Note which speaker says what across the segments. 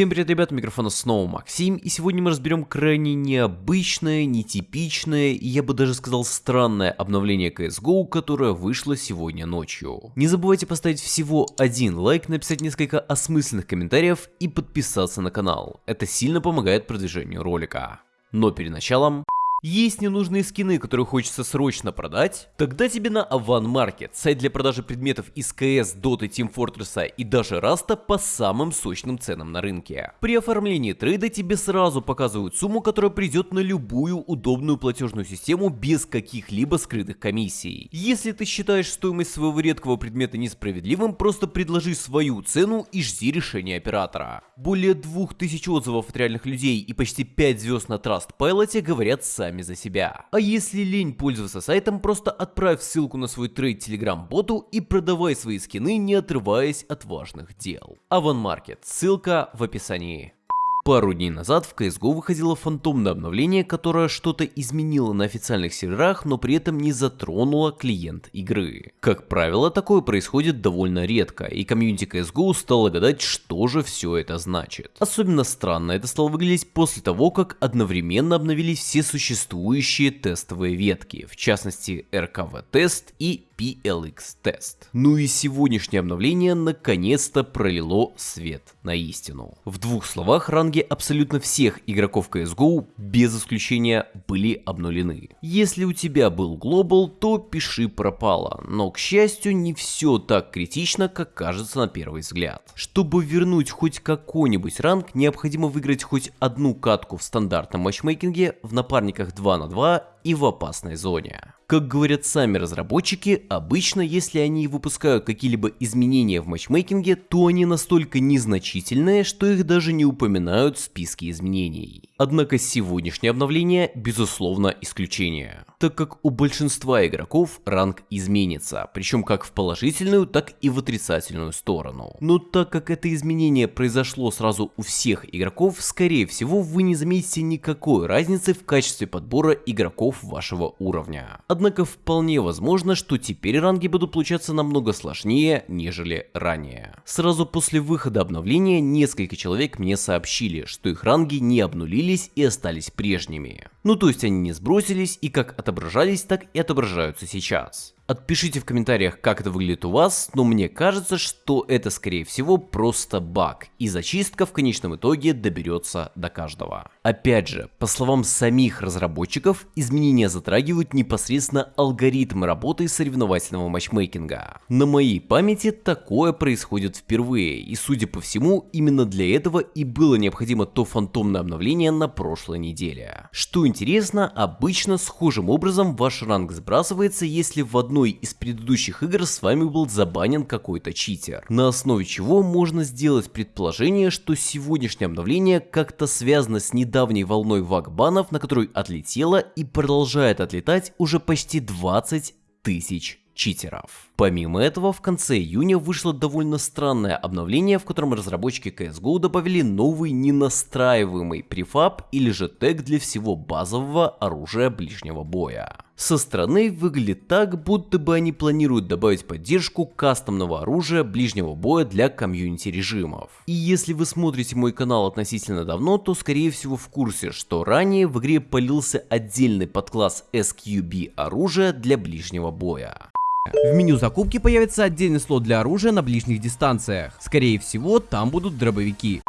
Speaker 1: Всем привет, ребята, микрофона снова Максим, и сегодня мы разберем крайне необычное, нетипичное и я бы даже сказал странное обновление CSGO, которое вышло сегодня ночью. Не забывайте поставить всего один лайк, написать несколько осмысленных комментариев и подписаться на канал, это сильно помогает продвижению ролика. Но перед началом... Есть ненужные скины, которые хочется срочно продать? Тогда тебе на Avan Market, сайт для продажи предметов из CS, Dota, Team Fortress и даже Rust а по самым сочным ценам на рынке. При оформлении трейда тебе сразу показывают сумму, которая придет на любую удобную платежную систему без каких-либо скрытых комиссий. Если ты считаешь стоимость своего редкого предмета несправедливым, просто предложи свою цену и жди решения оператора. Более 2000 отзывов от реальных людей и почти 5 звезд на Trustpilot говорят сами сами за себя. А если лень пользоваться сайтом, просто отправь ссылку на свой трейд телеграм-боту и продавай свои скины, не отрываясь от важных дел. Avan Market, ссылка в описании. Пару дней назад в CSGO выходило фантомное обновление, которое что-то изменило на официальных серверах, но при этом не затронуло клиент игры. Как правило, такое происходит довольно редко, и комьюнити CSGO стало гадать, что же все это значит. Особенно странно это стало выглядеть после того, как одновременно обновились все существующие тестовые ветки, в частности RKV-тест и PLX-тест. Ну и сегодняшнее обновление наконец-то пролило свет на истину. В двух словах, ранги абсолютно всех игроков CSGO без исключения были обнулены. Если у тебя был глобал, то пиши пропало, но к счастью не все так критично, как кажется на первый взгляд. Чтобы вернуть хоть какой-нибудь ранг, необходимо выиграть хоть одну катку в стандартном матчмейкинге в напарниках 2 на 2 и в опасной зоне. Как говорят сами разработчики, обычно если они выпускают какие-либо изменения в матчмейкинге, то они настолько незначительные, что их даже не упоминают в списке изменений. Однако сегодняшнее обновление безусловно исключение, так как у большинства игроков ранг изменится, причем как в положительную, так и в отрицательную сторону. Но так как это изменение произошло сразу у всех игроков, скорее всего вы не заметите никакой разницы в качестве подбора игроков вашего уровня. Однако вполне возможно, что теперь ранги будут получаться намного сложнее, нежели ранее. Сразу после выхода обновления несколько человек мне сообщили, что их ранги не обнулились и остались прежними. Ну то есть они не сбросились и как отображались, так и отображаются сейчас. Отпишите в комментариях, как это выглядит у вас, но мне кажется, что это скорее всего просто баг, и зачистка в конечном итоге доберется до каждого. Опять же, по словам самих разработчиков, изменения затрагивают непосредственно алгоритмы работы соревновательного матчмейкинга. На моей памяти такое происходит впервые, и судя по всему, именно для этого и было необходимо то фантомное обновление на прошлой неделе. Что интересно, обычно схожим образом ваш ранг сбрасывается, если в одной одной из предыдущих игр с вами был забанен какой-то читер. На основе чего можно сделать предположение, что сегодняшнее обновление как-то связано с недавней волной вагбанов, на которую отлетело и продолжает отлетать уже почти 20 тысяч читеров. Помимо этого, в конце июня вышло довольно странное обновление, в котором разработчики CSGO добавили новый ненастраиваемый префаб или же тег для всего базового оружия ближнего боя. Со стороны выглядит так, будто бы они планируют добавить поддержку кастомного оружия ближнего боя для комьюнити режимов. И если вы смотрите мой канал относительно давно, то скорее всего в курсе, что ранее в игре полился отдельный подкласс SQB оружия для ближнего боя.
Speaker 2: В меню закупки появится отдельный слот для оружия на ближних дистанциях. Скорее всего, там будут дробовики.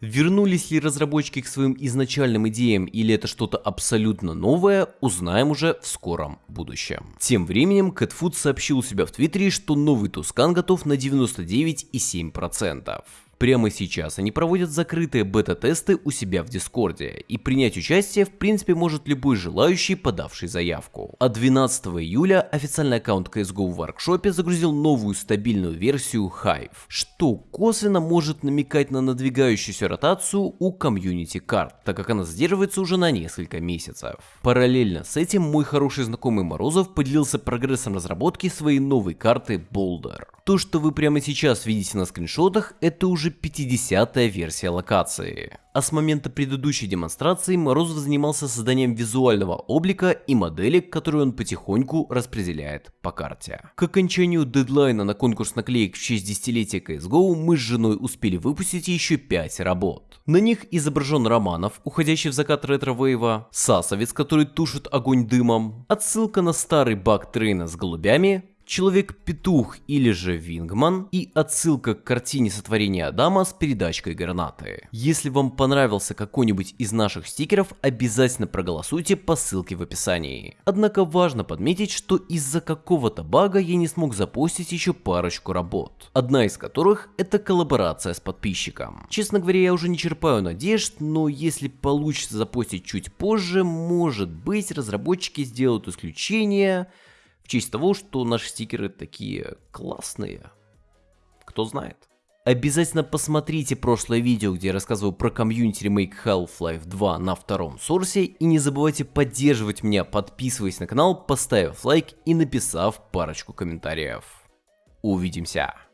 Speaker 1: Вернулись ли разработчики к своим изначальным идеям или это что-то абсолютно новое, узнаем уже в скором будущем. Тем временем Catfood сообщил у себя в твиттере, что новый Tuscan готов на 99,7%. Прямо сейчас они проводят закрытые бета-тесты у себя в Discord е, и принять участие в принципе может любой желающий, подавший заявку. А 12 июля официальный аккаунт CSGO в workshop е загрузил новую стабильную версию Hive, что косвенно может намекать на надвигающуюся ротацию у комьюнити карт, так как она задерживается уже на несколько месяцев. Параллельно с этим мой хороший знакомый Морозов поделился прогрессом разработки своей новой карты Boulder. То, что вы прямо сейчас видите на скриншотах, это уже уже 50-я версия локации. А с момента предыдущей демонстрации Морозов занимался созданием визуального облика и моделек, которые он потихоньку распределяет по карте. К окончанию дедлайна на конкурс наклеек в честь десятилетия CSGO мы с женой успели выпустить еще 5 работ. На них изображен Романов, уходящий в закат ретро-вейва, Сасовец, который тушит огонь дымом, отсылка на старый баг трейна с голубями, Человек-петух или же Вингман и отсылка к картине сотворения Адама с передачкой гранаты. Если вам понравился какой-нибудь из наших стикеров, обязательно проголосуйте по ссылке в описании. Однако важно подметить, что из-за какого-то бага я не смог запустить еще парочку работ. Одна из которых это коллаборация с подписчиком. Честно говоря, я уже не черпаю надежд, но если получится запустить чуть позже, может быть разработчики сделают исключение в честь того, что наши стикеры такие классные. Кто знает. Обязательно посмотрите прошлое видео, где я рассказывал про комьюнити ремейк Half-Life 2 на втором сорсе. И не забывайте поддерживать меня, подписываясь на канал, поставив лайк и написав парочку комментариев. Увидимся!